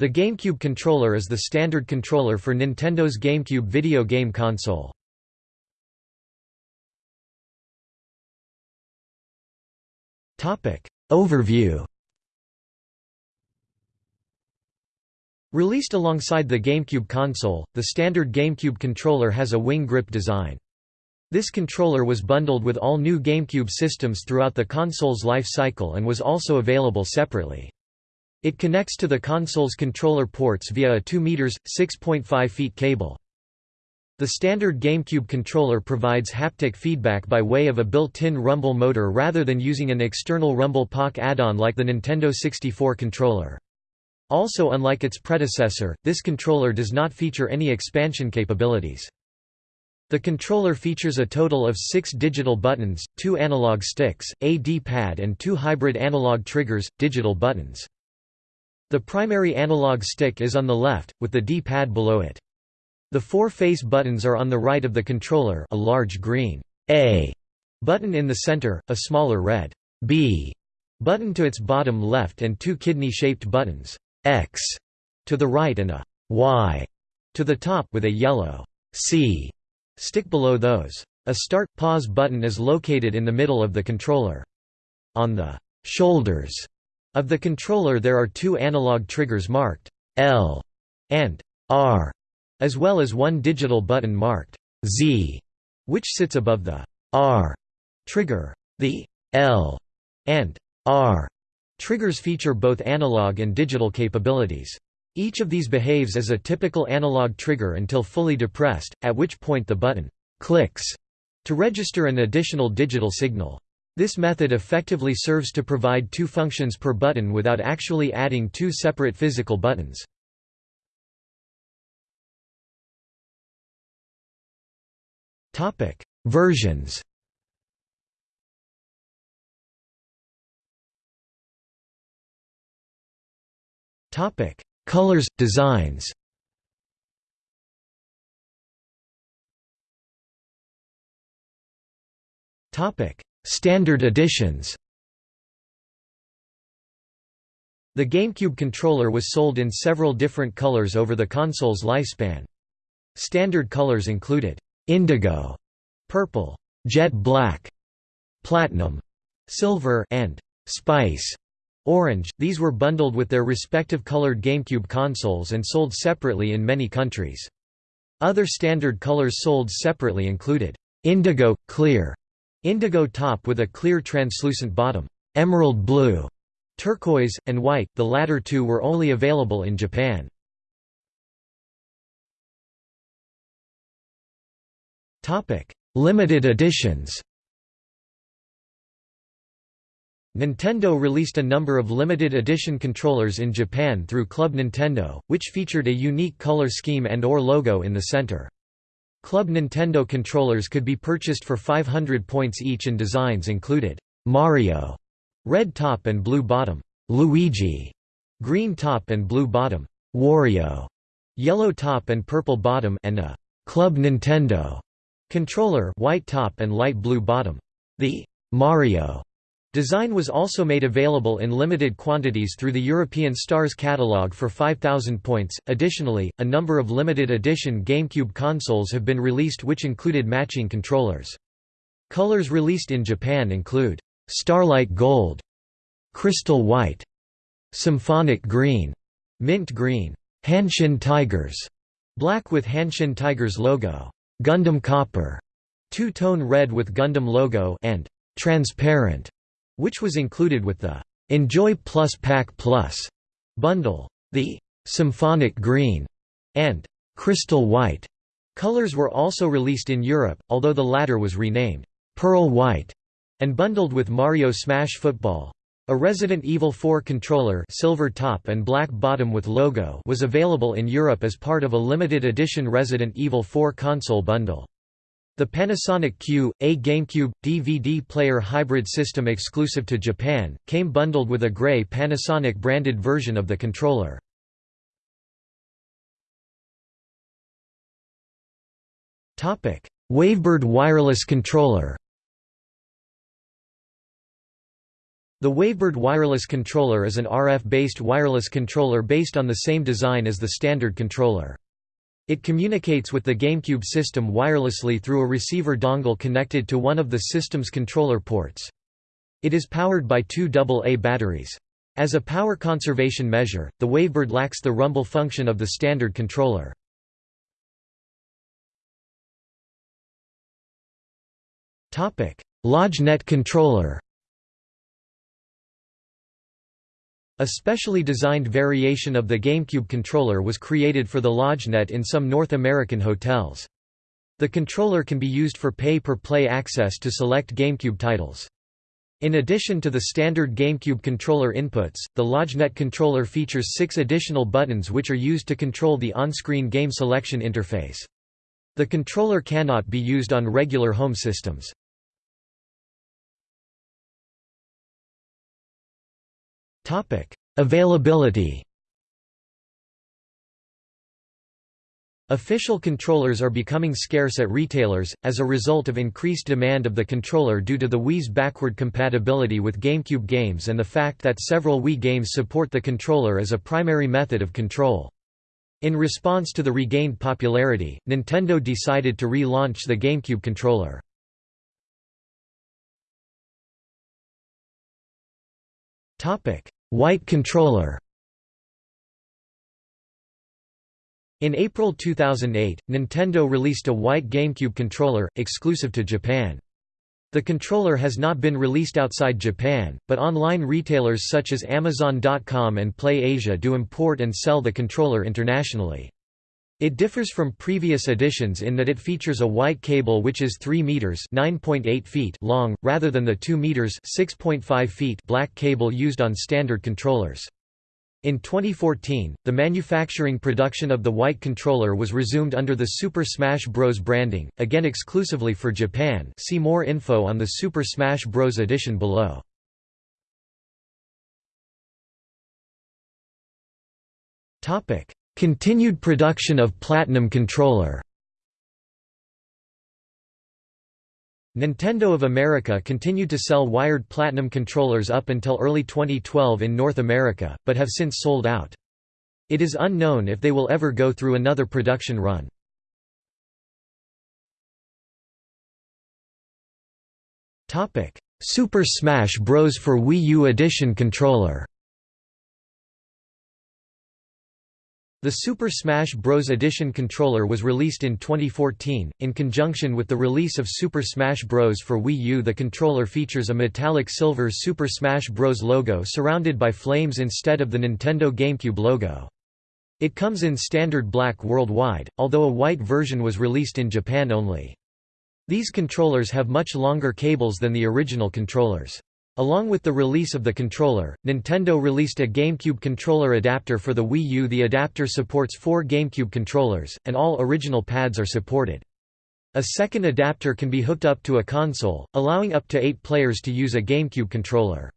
The GameCube controller is the standard controller for Nintendo's GameCube video game console. Overview Released alongside the GameCube console, the standard GameCube controller has a wing grip design. This controller was bundled with all new GameCube systems throughout the console's life cycle and was also available separately. It connects to the console's controller ports via a 2 meters (6.5 feet) cable. The standard GameCube controller provides haptic feedback by way of a built-in rumble motor rather than using an external rumble Pak add-on like the Nintendo 64 controller. Also unlike its predecessor, this controller does not feature any expansion capabilities. The controller features a total of six digital buttons, two analog sticks, a D-pad and two hybrid analog triggers, digital buttons. The primary analog stick is on the left, with the D-pad below it. The four face buttons are on the right of the controller a large green A button in the center, a smaller red B button to its bottom left and two kidney-shaped buttons X to the right and a Y to the top with a yellow C stick below those. A start-pause button is located in the middle of the controller. On the shoulders of the controller there are two analog triggers marked L and R, as well as one digital button marked Z, which sits above the R trigger. The L and R triggers feature both analog and digital capabilities. Each of these behaves as a typical analog trigger until fully depressed, at which point the button clicks to register an additional digital signal. This method effectively serves to provide two functions per button without actually adding two separate physical buttons. Versions Topic: Colors, designs Topic: Standard editions The GameCube controller was sold in several different colors over the console's lifespan. Standard colors included, indigo, purple, jet black, platinum, silver, and spice orange. These were bundled with their respective colored GameCube consoles and sold separately in many countries. Other standard colors sold separately included indigo, clear, Indigo top with a clear translucent bottom, emerald blue, turquoise, and white, the latter two were only available in Japan. Limited editions Nintendo released a number of limited edition controllers in Japan through Club Nintendo, which featured a unique color scheme and or logo in the center. Club Nintendo controllers could be purchased for 500 points each and designs included, Mario, red top and blue bottom, Luigi, green top and blue bottom, Wario, yellow top and purple bottom and a Club Nintendo controller white top and light blue bottom. The Mario Design was also made available in limited quantities through the European Stars catalog for 5,000 points. Additionally, a number of limited edition GameCube consoles have been released which included matching controllers. Colors released in Japan include Starlight Gold, Crystal White, Symphonic Green, Mint Green, Hanshin Tigers, black with Hanshin Tigers logo, Gundam Copper, two-tone red with Gundam logo and transparent which was included with the Enjoy Plus Pack Plus bundle. The Symphonic Green and Crystal White colors were also released in Europe, although the latter was renamed Pearl White and bundled with Mario Smash Football. A Resident Evil 4 controller silver top and black bottom with logo was available in Europe as part of a limited edition Resident Evil 4 console bundle. The Panasonic Q, a GameCube, DVD player hybrid system exclusive to Japan, came bundled with a gray Panasonic branded version of the controller. Wavebird wireless controller The Wavebird wireless controller is an RF-based wireless controller based on the same design as the standard controller. It communicates with the GameCube system wirelessly through a receiver dongle connected to one of the system's controller ports. It is powered by two AA batteries. As a power conservation measure, the Wavebird lacks the rumble function of the standard controller. LodgeNet controller A specially designed variation of the GameCube controller was created for the LodgeNet in some North American hotels. The controller can be used for pay-per-play access to select GameCube titles. In addition to the standard GameCube controller inputs, the LodgeNet controller features six additional buttons which are used to control the on-screen game selection interface. The controller cannot be used on regular home systems. Availability Official controllers are becoming scarce at retailers, as a result of increased demand of the controller due to the Wii's backward compatibility with GameCube games and the fact that several Wii games support the controller as a primary method of control. In response to the regained popularity, Nintendo decided to re-launch the GameCube controller. White controller In April 2008, Nintendo released a white GameCube controller, exclusive to Japan. The controller has not been released outside Japan, but online retailers such as Amazon.com and PlayAsia do import and sell the controller internationally. It differs from previous editions in that it features a white cable which is 3 meters (9.8 feet) long rather than the 2 meters (6.5 feet) black cable used on standard controllers. In 2014, the manufacturing production of the white controller was resumed under the Super Smash Bros branding, again exclusively for Japan. See more info on the Super Smash Bros edition below. Topic: Continued production of Platinum controller Nintendo of America continued to sell wired Platinum controllers up until early 2012 in North America, but have since sold out. It is unknown if they will ever go through another production run. Super Smash Bros. for Wii U Edition controller The Super Smash Bros. Edition controller was released in 2014. In conjunction with the release of Super Smash Bros. for Wii U, the controller features a metallic silver Super Smash Bros. logo surrounded by flames instead of the Nintendo GameCube logo. It comes in standard black worldwide, although a white version was released in Japan only. These controllers have much longer cables than the original controllers. Along with the release of the controller, Nintendo released a GameCube controller adapter for the Wii U. The adapter supports four GameCube controllers, and all original pads are supported. A second adapter can be hooked up to a console, allowing up to eight players to use a GameCube controller.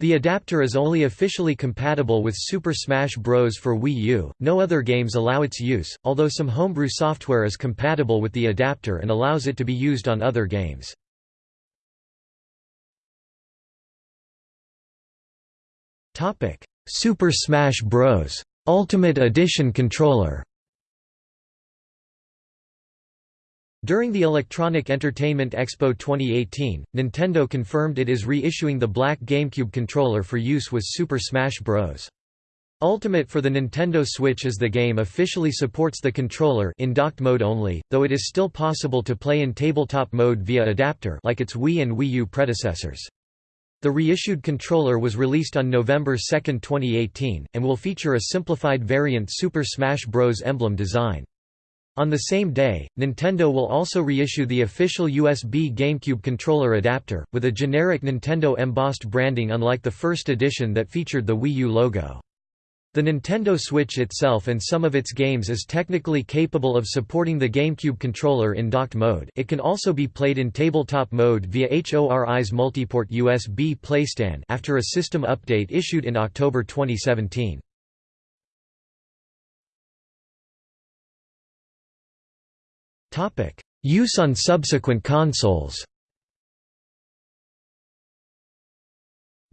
The adapter is only officially compatible with Super Smash Bros. for Wii U, no other games allow its use, although some homebrew software is compatible with the adapter and allows it to be used on other games. Super Smash Bros. Ultimate Edition controller During the Electronic Entertainment Expo 2018, Nintendo confirmed it is reissuing the black GameCube controller for use with Super Smash Bros. Ultimate for the Nintendo Switch as the game officially supports the controller in docked mode only, though it is still possible to play in tabletop mode via adapter like its Wii and Wii U predecessors. The reissued controller was released on November 2, 2018, and will feature a simplified variant Super Smash Bros. emblem design. On the same day, Nintendo will also reissue the official USB GameCube controller adapter, with a generic Nintendo embossed branding unlike the first edition that featured the Wii U logo. The Nintendo Switch itself and some of its games is technically capable of supporting the GameCube controller in docked mode it can also be played in tabletop mode via HORI's multiport USB playstand after a system update issued in October 2017. Use on subsequent consoles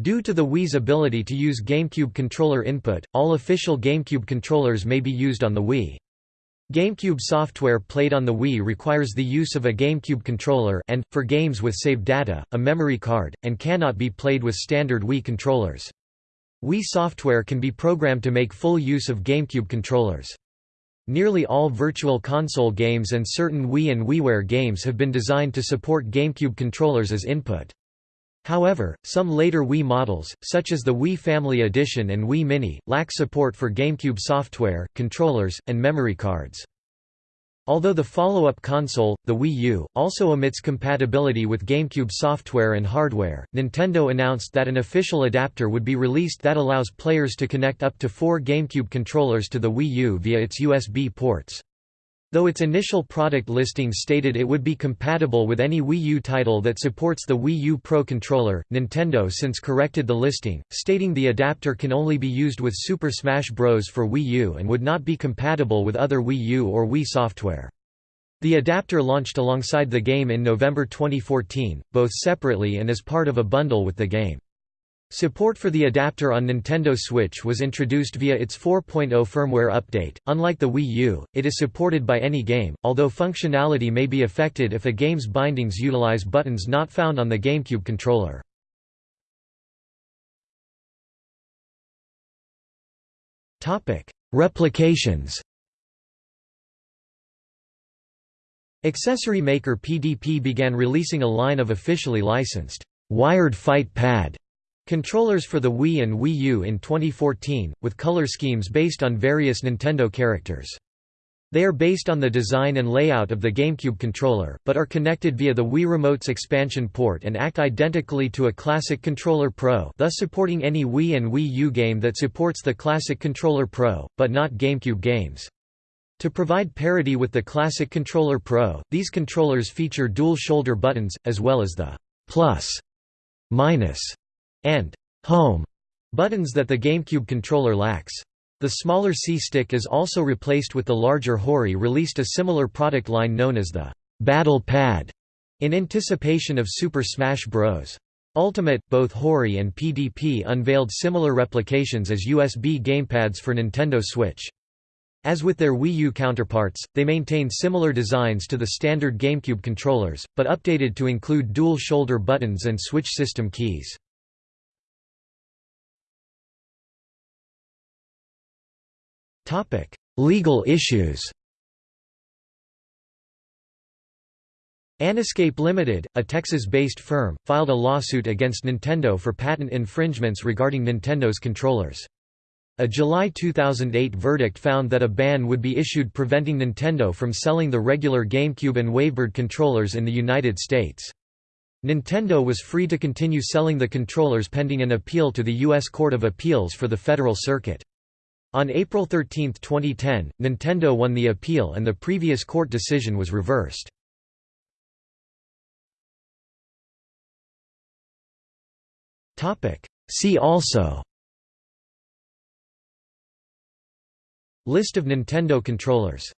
Due to the Wii's ability to use GameCube controller input, all official GameCube controllers may be used on the Wii. GameCube software played on the Wii requires the use of a GameCube controller and, for games with save data, a memory card, and cannot be played with standard Wii controllers. Wii software can be programmed to make full use of GameCube controllers. Nearly all Virtual Console games and certain Wii and WiiWare games have been designed to support GameCube controllers as input. However, some later Wii models, such as the Wii Family Edition and Wii Mini, lack support for GameCube software, controllers, and memory cards. Although the follow-up console, the Wii U, also omits compatibility with GameCube software and hardware, Nintendo announced that an official adapter would be released that allows players to connect up to four GameCube controllers to the Wii U via its USB ports. Though its initial product listing stated it would be compatible with any Wii U title that supports the Wii U Pro controller, Nintendo since corrected the listing, stating the adapter can only be used with Super Smash Bros. for Wii U and would not be compatible with other Wii U or Wii software. The adapter launched alongside the game in November 2014, both separately and as part of a bundle with the game. Support for the adapter on Nintendo Switch was introduced via its 4.0 firmware update. Unlike the Wii U, it is supported by any game, although functionality may be affected if a game's bindings utilize buttons not found on the GameCube controller. Topic: Replications. Accessory maker PDP began releasing a line of officially licensed wired fight pad Controllers for the Wii and Wii U in 2014, with color schemes based on various Nintendo characters. They are based on the design and layout of the GameCube controller, but are connected via the Wii Remote's expansion port and act identically to a Classic Controller Pro thus supporting any Wii and Wii U game that supports the Classic Controller Pro, but not GameCube games. To provide parity with the Classic Controller Pro, these controllers feature dual shoulder buttons, as well as the plus, minus, and home buttons that the GameCube controller lacks. The smaller C-stick is also replaced with the larger Hori released a similar product line known as the Battle Pad in anticipation of Super Smash Bros. Ultimate, both Hori and PDP unveiled similar replications as USB gamepads for Nintendo Switch. As with their Wii U counterparts, they maintain similar designs to the standard GameCube controllers, but updated to include dual shoulder buttons and Switch system keys. Legal issues Anascape Limited, a Texas-based firm, filed a lawsuit against Nintendo for patent infringements regarding Nintendo's controllers. A July 2008 verdict found that a ban would be issued preventing Nintendo from selling the regular GameCube and Wavebird controllers in the United States. Nintendo was free to continue selling the controllers pending an appeal to the U.S. Court of Appeals for the Federal Circuit. On April 13, 2010, Nintendo won the appeal and the previous court decision was reversed. See also. List of Nintendo controllers